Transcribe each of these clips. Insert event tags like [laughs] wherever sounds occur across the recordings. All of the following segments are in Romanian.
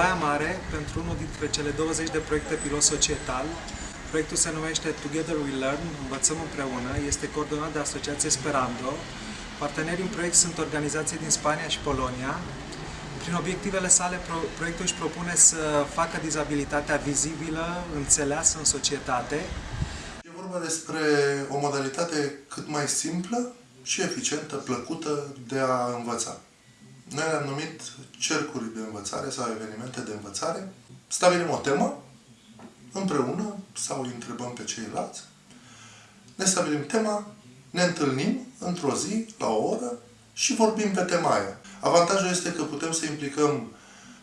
Baia Mare pentru unul dintre cele 20 de proiecte pilot societal. Proiectul se numește Together We Learn, Învățăm împreună, este coordonat de Asociația Esperando. Partenerii în proiect sunt organizații din Spania și Polonia. Prin obiectivele sale, pro- proiectul își propune să facă dizabilitatea vizibilă, înțeleasă în societate. E vorba despre o modalitate cât mai simplă și eficientă, plăcută de a învăța. Noi le-am numit cercuri de învățare sau evenimente de învățare. Stabilim o temă împreună sau îi întrebăm pe ceilalți. Ne stabilim tema, ne întâlnim într-o zi, la o oră și vorbim pe tema aia. Avantajul este că putem să implicăm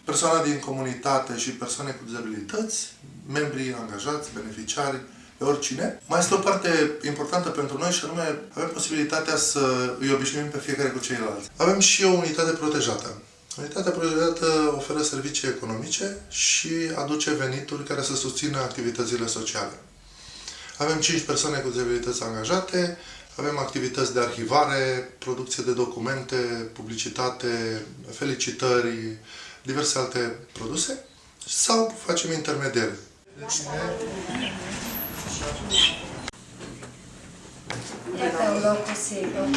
persoane din comunitate și persoane cu dizabilități, membrii angajați, beneficiari, pe oricine. Mai este o parte importantă pentru noi și anume avem posibilitatea să îi obișnuim pe fiecare cu ceilalți. Avem și o unitate protejată. Unitatea protejată oferă servicii economice și aduce venituri care să susțină activitățile sociale. Avem 5 persoane cu dizabilități angajate, avem activități de arhivare, producție de documente, publicitate, felicitări, diverse alte produse sau facem intermediere. Iată un loc sigur.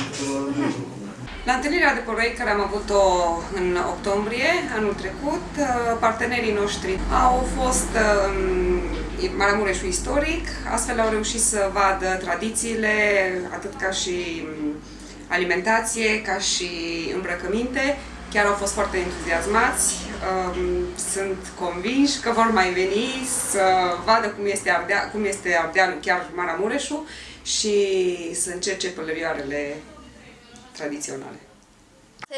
La întâlnirea de proiect care am avut-o în octombrie anul trecut, uh, partenerii noștri au fost uh, Maramureșul istoric, astfel au reușit să vadă tradițiile, atât ca și um, alimentație, ca și îmbrăcăminte. Chiar au fost foarte entuziasmați, um, sunt convinși că vor mai veni să vadă cum este, Ardea, cum este Ardealul, chiar Maramureșul, și să încerce pălărioarele tradiționale.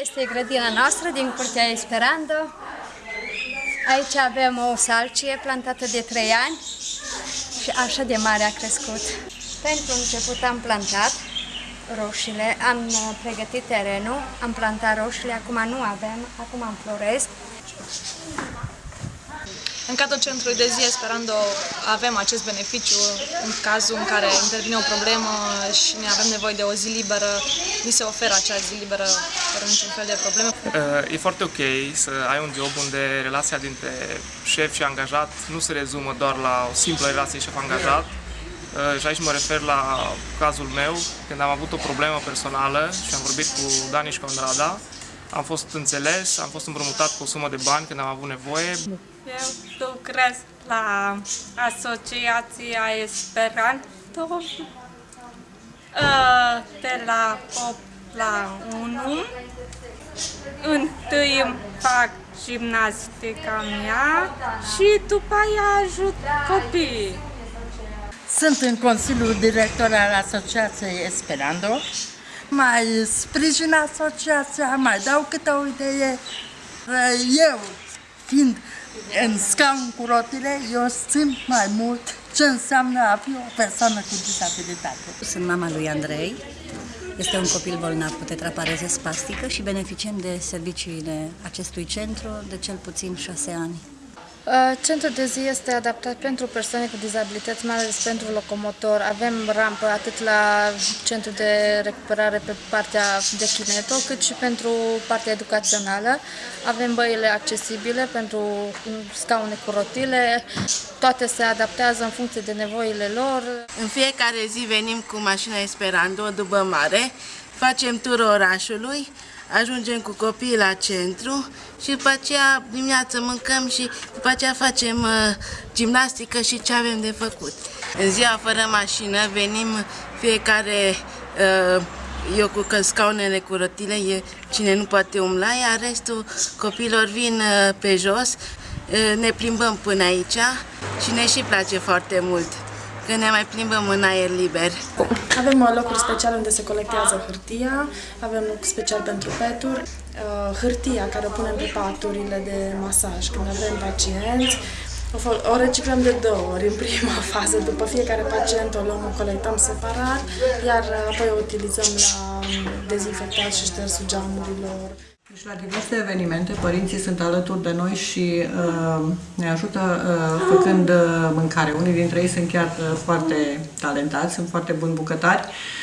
Este grădina noastră din Curtea Esperando. Aici avem o salcie plantată de 3 ani și așa de mare a crescut. Pentru început am plantat roșiile, am uh, pregătit terenul, am plantat roșiile, acum nu avem, acum am floresc. În cadrul centrului de zi Esperando avem acest beneficiu în cazul în care intervine o problemă și ne avem nevoie de o zi liberă, ni se oferă acea zi liberă fără niciun fel de probleme. Uh, E foarte ok să ai un job unde relația dintre șef și angajat nu se rezumă doar la o simplă relație șef-angajat. Uh, Și aici mă refer la cazul meu, când am avut o problemă personală și am vorbit cu Daniș și Conrada. Am fost înțeles, am fost împrumutat cu o sumă de bani când am avut nevoie. Eu lucrez la Asociația Esperanto uh, de la 8 la 1. Întâi îmi fac gimnastica mea și după aia ajut copiii. Sunt în Consiliul Director al Asociației Esperando. Mai sprijin asociația, mai dau câte o idee. Eu, fiind în scaun cu rotile, eu simt mai mult ce înseamnă a fi o persoană cu dizabilitate. Sunt mama lui Andrei. Este un copil bolnav cu tetrapareză spastică și beneficiem de serviciile acestui centru de cel puțin șase ani. Uh, Centrul de zi este adaptat pentru persoane cu dizabilități, mai ales pentru locomotor. Avem rampă atât la centru de recuperare pe partea de kineto, cât și pentru partea educațională. Avem băile accesibile pentru scaune cu rotile. Toate se adaptează în funcție de nevoile lor. În fiecare zi venim cu mașina Esperando după mare, facem turul orașului, ajungem cu copiii la centru și după aceea dimineața mâncăm și după aceea facem uh, gimnastică și ce avem de făcut. În ziua fără mașină venim fiecare, uh, eu cu că scaunele cu rotile, e cine nu poate umla, iar restul copiilor vin uh, pe jos, uh, ne plimbăm până aici și ne și place foarte mult că ne mai plimbăm în aer liber. Avem uh, locuri speciale unde se colectează hârtia, avem loc special pentru peturi, uh, hârtia care o punem pe paturile de masaj când avem pacienți, o, fol- o reciclăm de două ori în prima [laughs] fază, după fiecare pacient o luăm, o colectăm separat, iar uh, apoi o utilizăm la dezinfectat și ștersul geamurilor. Deci la diverse evenimente părinții sunt alături de noi și uh, ne ajută uh, făcând uh, mâncare. Unii dintre ei sunt chiar uh, foarte talentați, sunt foarte buni bucătari.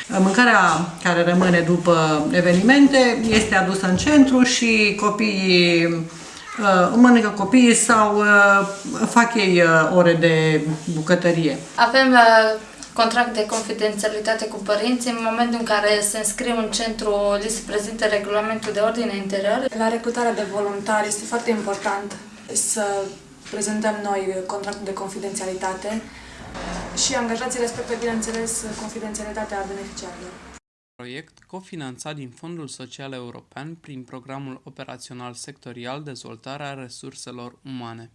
Uh, mâncarea care rămâne după evenimente este adusă în centru și copiii uh, mănâncă copiii sau uh, fac ei uh, ore de bucătărie. Avem uh, contract de confidențialitate cu părinții. În momentul în care se înscriu în centru, li se prezintă regulamentul de ordine interior. La recrutarea de voluntari este foarte important să prezentăm noi contractul de confidențialitate și angajații respectă, bineînțeles, confidențialitatea beneficiarilor. Proiect cofinanțat din Fondul Social European prin Programul Operațional Sectorial Dezvoltarea Resurselor Umane.